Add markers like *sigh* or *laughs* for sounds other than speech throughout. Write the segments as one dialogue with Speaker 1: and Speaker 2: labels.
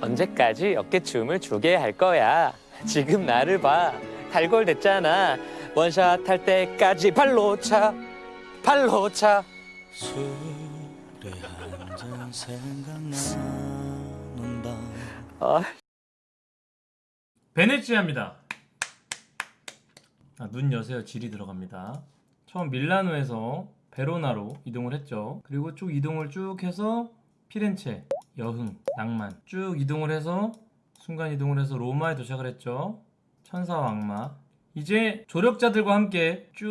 Speaker 1: 언제까지 어깨춤을 추게 할 거야 지금 나를 봐 달골 됐잖아 원샷 할 때까지 발로 차 발로 차
Speaker 2: 술에 한잔 생각나는 밤
Speaker 1: 아,
Speaker 3: 베네치아입니다. 아, 눈 여세요. 질이 들어갑니다. 처음 밀라노에서 베로나로 이동을 했죠. 그리고 쭉 이동을 쭉 해서 피렌체, 여흥, 낭만 쭉 이동을 해서 순간 이동을 해서 로마에 도착을 했죠. 천사와 악마. 이제 조력자들과 함께 쭉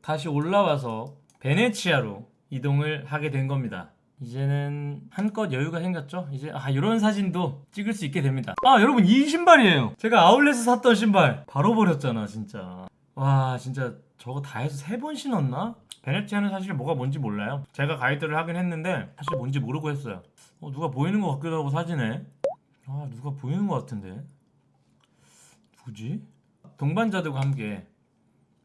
Speaker 3: 다시 올라와서 베네치아로 이동을 하게 된 겁니다. 이제는 한껏 여유가 생겼죠? 이제 아 이런 사진도 찍을 수 있게 됩니다. 아 여러분 이 신발이에요. 제가 아울렛에서 샀던 신발 바로 버렸잖아 진짜. 와 진짜 저거 다 해서 세 번 신었나? 베네치아는 사실 뭐가 뭔지 몰라요. 제가 가이드를 하긴 했는데 사실 뭔지 모르고 했어요. 어, 누가 보이는 것 같기도 하고 사진에. 아 누가 보이는 것 같은데. 누구지? 동반자들과 함께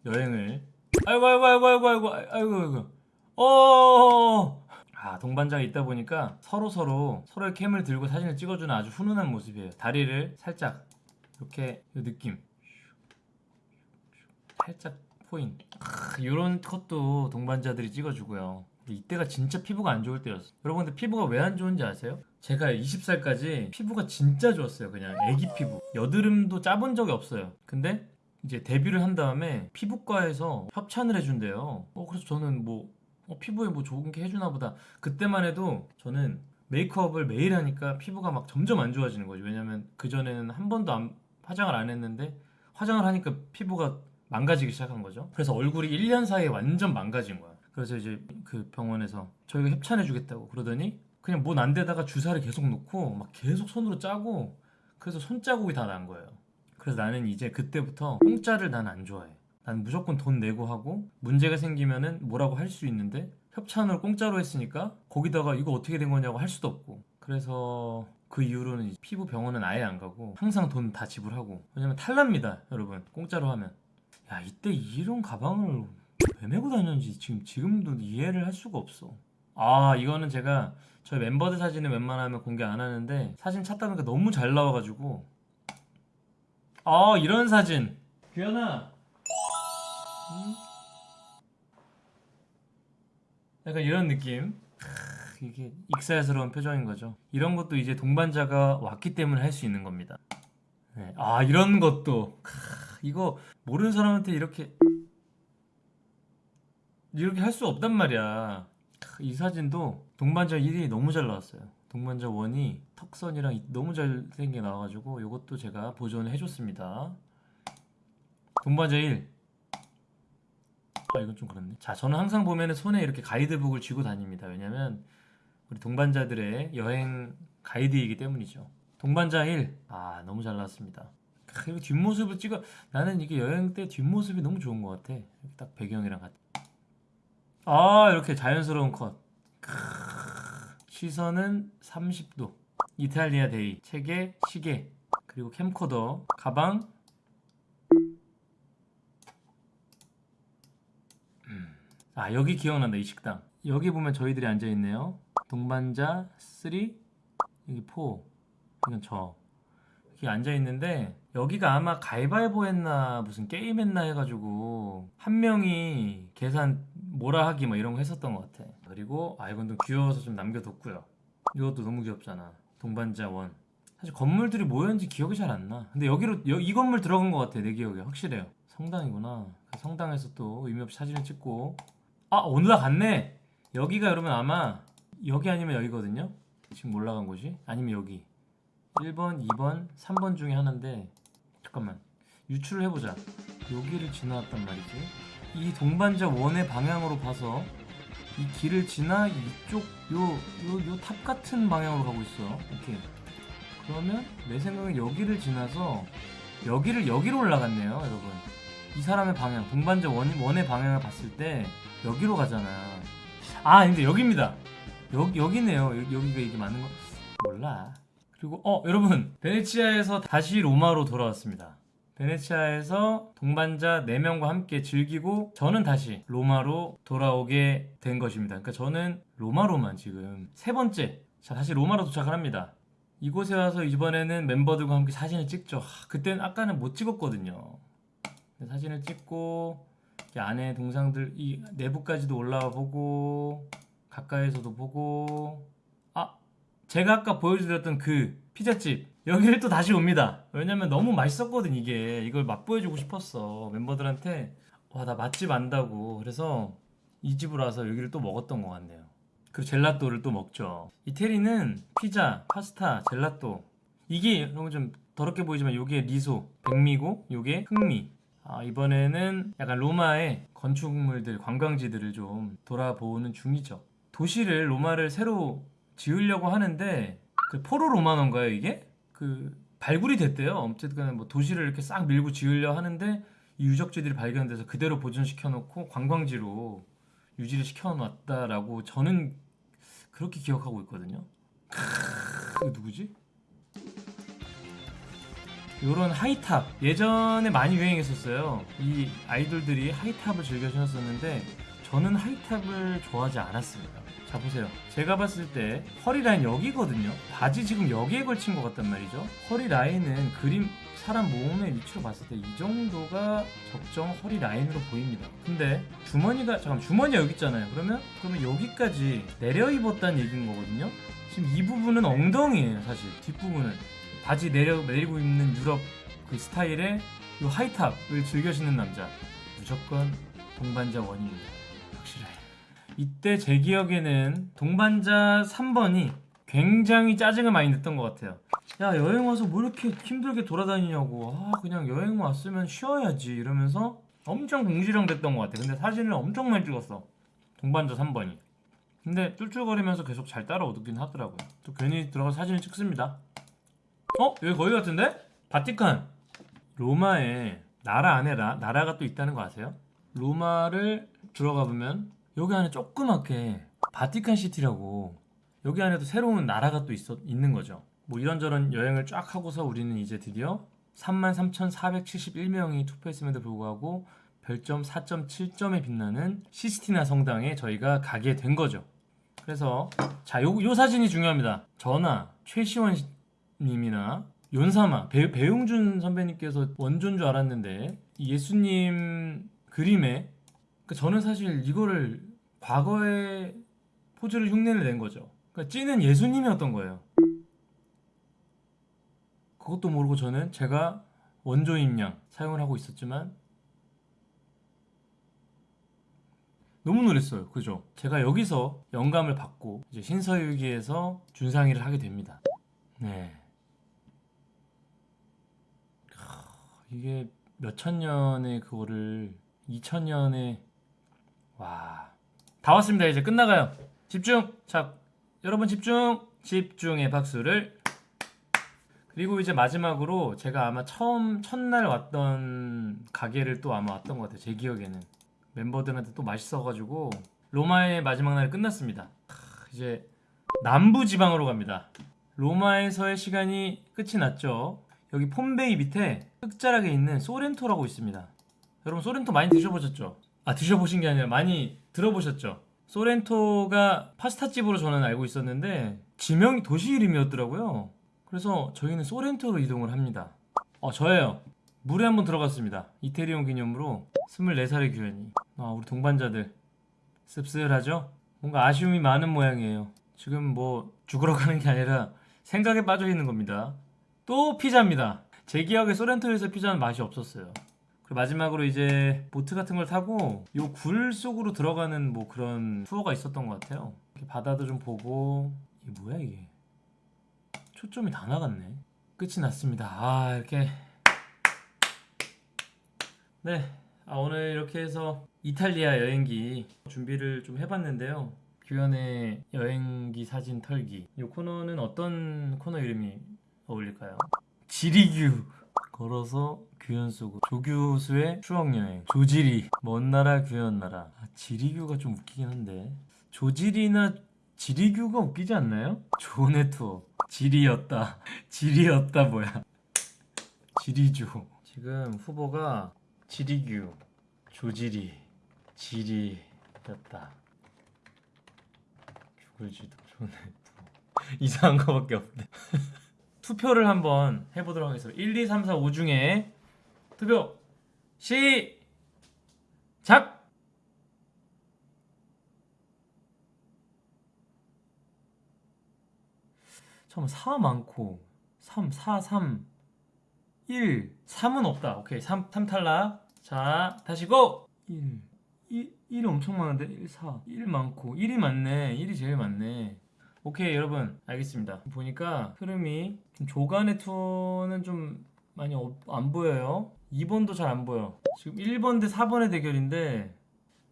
Speaker 3: 여행을. 아이고 아이고 아이고 아이고 아이고 아이고 아이고. 어. 아 동반자가 있다 보니까 서로 서로 서로의 캠을 들고 사진을 찍어주는 아주 훈훈한 모습이에요. 다리를 살짝 이렇게 이 느낌 살짝 포인. 이런 컷도 동반자들이 찍어주고요. 이때가 진짜 피부가 안 좋을 때였어. 여러분들 피부가 왜 안 좋은지 아세요? 제가 20살까지 피부가 진짜 좋았어요. 그냥 애기 피부. 여드름도 짜본 적이 없어요. 근데 이제 데뷔를 한 다음에 피부과에서 협찬을 해준대요. 어, 그래서 저는 뭐 어, 피부에 뭐 좋은 게 해주나 보다. 그때만 해도 저는 메이크업을 매일 하니까 피부가 막 점점 안 좋아지는 거죠. 왜냐면 그전에는 한 번도 안- 화장을 안 했는데 화장을 하니까 피부가 망가지기 시작한 거죠. 그래서 얼굴이 1년 사이에 완전 망가진 거야. 그래서 이제 그 병원에서 저희가 협찬해 주겠다고 그러더니 그냥 뭐난 데다가 주사를 계속 놓고 막 계속 손으로 짜고 그래서 손자국이 다 난 거예요. 그래서 나는 이제 그때부터 공짜를 난 안 좋아해. 난 무조건 돈 내고 하고 문제가 생기면은 뭐라고 할 수 있는데 협찬을 공짜로 했으니까 거기다가 이거 어떻게 된 거냐고 할 수도 없고 그래서 그 이후로는 피부 병원은 아예 안 가고 항상 돈 다 지불하고 왜냐면 탈납니다 여러분 공짜로 하면 야 이때 이런 가방을 왜 메고 다녔는지 지금 지금도 이해를 할 수가 없어. 아 이거는 제가 저희 멤버들 사진은 웬만하면 공개 안 하는데 사진 찾다 보니까 너무 잘 나와가지고. 아 이런 사진. 규현아. 음? 약간 이런 느낌. 크, 이게 익살스러운 표정인 거죠. 이런 것도 이제 동반자가 왔기 때문에 할 수 있는 겁니다. 네. 아 이런 것도. 크, 이거 모르는 사람한테 이렇게 이렇게 할 수 없단 말이야. 크, 이 사진도 동반자 1이 너무 잘 나왔어요. 동반자 1이 턱선이랑 이- 너무 잘생겨 나와가지고 이것도 제가 보존을 해줬습니다. 동반자 1 아 이건 좀 그렇네. 자 저는 항상 보면은 손에 이렇게 가이드북을 쥐고 다닙니다. 왜냐면 우리 동반자들의 여행 가이드이기 때문이죠. 동반자 1 아 너무 잘 나왔습니다. 크, 이거 뒷모습을 찍어. 나는 이게 여행 때 뒷모습이 너무 좋은 것 같아. 딱 배경이랑 같이. 아 이렇게 자연스러운 컷. 크, 시선은 30도. 이탈리아 데이. 책에 시계. 그리고 캠코더. 가방. 아 여기 기억난다 이 식당. 여기 보면 저희들이 앉아있네요. 동반자 3 여기 4 이건 저 여기 앉아있는데 여기가 아마 가위바위보 했나 무슨 게임 했나 해가지고 한 명이 계산 뭐라 하기 막 이런 거 했었던 것 같아. 그리고 아 이건 좀 귀여워서 좀 남겨뒀고요. 이것도 너무 귀엽잖아. 동반자 원. 사실 건물들이 뭐였는지 기억이 잘 안 나. 근데 여기로 여- 이 건물 들어간 것 같아 내 기억에. 확실해요. 성당이구나. 그 성당에서 또 의미 없이 사진을 찍고. 아 올라갔네! 여기가 여러분 아마 여기 아니면 여기거든요? 지금 올라간 곳이? 아니면 여기 1번 2번 3번 중에 하나인데 잠깐만. 유추를 해보자. 여기를 지나왔단 말이지. 이 동반자 one의 방향으로 봐서 이 길을 지나 이쪽 요 요 요 탑 같은 방향으로 가고 있어. 이렇게 그러면 내 생각엔 여기를 지나서 여기를 여기로 올라갔네요 여러분. 이 사람의 방향 동반자 원, 원의 방향을 봤을 때 여기로 가잖아. 아 근데 여기입니다. 여기, 여기네요. 여- 여기가 이게 맞는 거? 몰라 그리고 어 여러분 베네치아에서 다시 로마로 돌아왔습니다 베네치아에서 동반자 4명과 함께 즐기고 저는 다시 로마로 돌아오게 된 것입니다 그러니까 저는 로마로만 지금 세 번째 자 다시 로마로 도착을 합니다. 이곳에 와서 이번에는 멤버들과 함께 사진을 찍죠. 하, 그때는 아까는 못 찍었거든요. 사진을 찍고 이 안에 동상들 이 내부까지도 올라와 보고 가까이서도 보고 아 제가 아까 보여드렸던 그 피자집 여기를 또 다시 옵니다. 왜냐면 너무 맛있었거든 이게 이걸 맛보여주고 싶었어 멤버들한테 와 나 맛집 안다고 그래서 이 집으로 와서 여기를 또 먹었던 것 같네요. 그리고 젤라또를 또 먹죠. 이태리는 피자, 파스타, 젤라또 이게 여러분 좀 더럽게 보이지만 요게 리소, 백미고 요게 흑미. 아, 이번에는 약간 로마의 건축물들, 관광지들을 좀 돌아보는 중이죠. 도시를 로마를 새로 지으려고 하는데 그 포로 로마노인가요 이게? 그 발굴이 됐대요. 어쨌든 뭐 도시를 이렇게 싹 밀고 지으려 하는데 이 유적지들이 발견돼서 그대로 보존시켜 놓고 관광지로 유지를 시켜 놨다라고 저는 그렇게 기억하고 있거든요. 크, 이거 누구지? 요런 high top 예전에 많이 유행했었어요. 이 아이돌들이 high top을 즐겨 신었었는데 저는 high top을 좋아하지 않았습니다. 자 보세요. 제가 봤을 때 허리 라인 여기거든요. 바지 지금 여기에 걸친 것 같단 말이죠. 허리 라인은 그림 사람 몸의 위치로 봤을 때 이 정도가 적정 허리 라인으로 보입니다. 근데 주머니가 잠깐 주머니가 여기 있잖아요. 그러면 그러면 여기까지 내려 입었다는 얘기인 거거든요. 지금 이 부분은 엉덩이에요, 사실 뒷부분은 바지 내려 내리고 입는 유럽 그 스타일의 이 하이탑을 즐겨 신는 남자 무조건 동반자 원입니다. 이때 제 기억에는 동반자 3번이 굉장히 짜증을 많이 냈던 것 같아요. 야 여행 와서 뭐 이렇게 힘들게 돌아다니냐고 아 그냥 여행 왔으면 쉬어야지 이러면서 엄청 공지령 됐던 것 같아 근데 사진을 엄청 많이 찍었어 동반자 3번이 근데 쫄쫄거리면서 계속 잘 따라오긴 하더라고요 또 괜히 들어가서 사진을 찍습니다 어? 여기 거기 같은데? 바티칸 로마에 나라 안에 라, 나라가 또 있다는 거 아세요? 로마를 들어가 보면 여기 안에 조그맣게 바티칸 시티라고 여기 안에도 새로운 나라가 또 있어, 있는 거죠 뭐 이런저런 여행을 쫙 하고서 우리는 이제 드디어 33,471명이 투표했음에도 불구하고 별점 4.7점에 빛나는 시스티나 성당에 저희가 가게 된 거죠. 그래서 자, 요, 요 사진이 중요합니다. 저나 최시원 씨- 님이나 윤사마 배, 배용준 선배님께서 원조인 줄 알았는데 이 예수님 그림에 그 저는 사실 이거를 과거에 포즈를 흉내를 낸 거죠. 그러니까 찌는 예수님이었던 거예요. 그것도 모르고 저는 제가 원조인 양 사용을 하고 있었지만 너무 놀랐어요. 그죠? 제가 여기서 영감을 받고 이제 신서유기에서 준상이를 하게 됩니다. 네. 하, 이게 몇천 년의 그거를 2천 년에 와. 다 왔습니다. 이제 끝나가요. 집중. 자, 여러분 집중. 집중의 박수를 그리고 이제 마지막으로 제가 아마 처음 첫날 왔던 가게를 또 아마 왔던 것 같아요. 제 기억에는 멤버들한테 또 맛있어가지고 로마의 마지막 날이 끝났습니다. 크, 이제 남부 지방으로 갑니다. 로마에서의 시간이 끝이 났죠. 여기 폼베이 밑에 끝자락에 있는 소렌토라고 있습니다. 여러분 소렌토 많이 드셔보셨죠? 아 드셔보신 게 아니라 많이 들어보셨죠? 소렌토가 파스타집으로 저는 알고 있었는데 지명이 도시 이름이었더라고요. 그래서 저희는 소렌토로 이동을 합니다. 어, 저예요. 물에 한번 들어갔습니다. 이태리온 기념으로 24살의 규현이. 아, 우리 동반자들. 씁쓸하죠? 뭔가 아쉬움이 많은 모양이에요. 지금 뭐 죽으러 가는 게 아니라 생각에 빠져 있는 겁니다. 또 피자입니다. 제 기억에 소렌토에서 피자는 맛이 없었어요. 그리고 마지막으로 이제 보트 같은 걸 타고 요 굴 속으로 들어가는 뭐 그런 투어가 있었던 것 같아요. 바다도 좀 보고 이게 뭐야 이게? 초점이 다 나갔네. 끝이 났습니다. 아 이렇게 네 아, 오늘 이렇게 해서 이탈리아 여행기 준비를 좀 해봤는데요. 규현의 여행기 사진 털기. 이 코너는 어떤 코너 이름이 어울릴까요? 지리규 걸어서 규현 속으로. 조교수의 추억 여행. 조지리. 먼 나라 규현 나라. 아, 지리규가 좀 웃기긴 한데. 조지리나 지리규가 웃기지 않나요? 조네 투어. 지리였다. *laughs* 지리였다 뭐야. 지리주 지금 후보가 지리규 조지리. 지리였다. 구글지도. 조네 투어. *laughs* 이상한 거밖에 없네. *laughs* 투표를 한번 해보도록 하겠습니다. 1, 2, 3, 4, 5 중에 투표 시작! 잠깐만 4 많고 3, 4, 3, 1 3은 없다. 오케이 3, 3 탈락. 자 다시 고! 1 1, 1이 엄청 많은데 1, 4 1 많고 1이 많네 1이 제일 많네 오케이 여러분. 알겠습니다. 보니까 흐름이 좀 조간의 투는 좀 많이 없- 안 보여요. 2번도 잘 안 보여. 지금 1번 대 4번의 대결인데.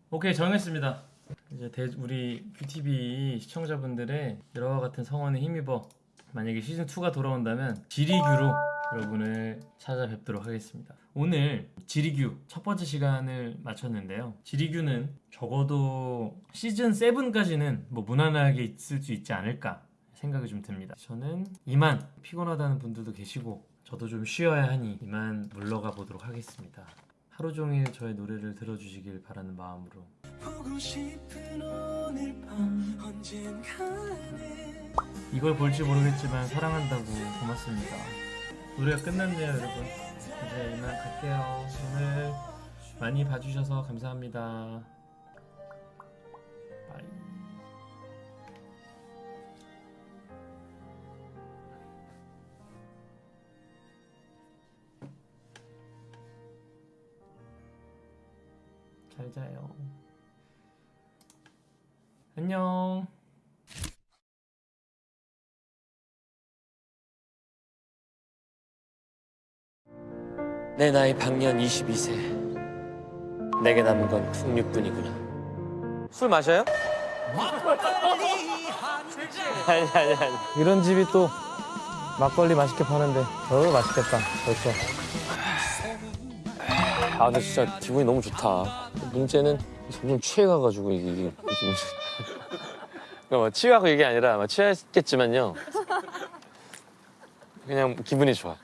Speaker 3: 오케이 정했습니다. 이제 대, 우리 뷰티비 시청자분들의 여러와 같은 성원에 힘입어 만약에 시즌2가 돌아온다면 지리규로 여러분을 찾아뵙도록 하겠습니다 오늘 지리규 첫 번째 시간을 마쳤는데요 지리규는 적어도 시즌 7까지는 뭐 무난하게 있을 수 있지 않을까 생각이 좀 듭니다 저는 이만 피곤하다는 분들도 계시고 저도 좀 쉬어야 하니 이만 물러가 보도록 하겠습니다 하루 종일 저의 노래를 들어주시길 바라는 마음으로 이걸 볼지 모르겠지만 사랑한다고 고맙습니다. 노래가 끝났네요, 여러분. 이제 이만 갈게요. 오늘 많이 봐주셔서 감사합니다. 바이. 잘 자요. 안녕.
Speaker 1: 내 나이 방년 22세. 내게 남은 건 풍류뿐이구나. 술 마셔요? 아니 아니 아니.
Speaker 4: 이런 집이 또 막걸리 맛있게 파는데 어 맛있겠다 벌써
Speaker 1: 아 근데 진짜 기분이 너무 좋다. 문제는 점점 취해가가지고 이게 이게 무슨 그러니까 뭐 취하고 이게 아니라 뭐 취했겠지만요. 그냥 기분이 좋아.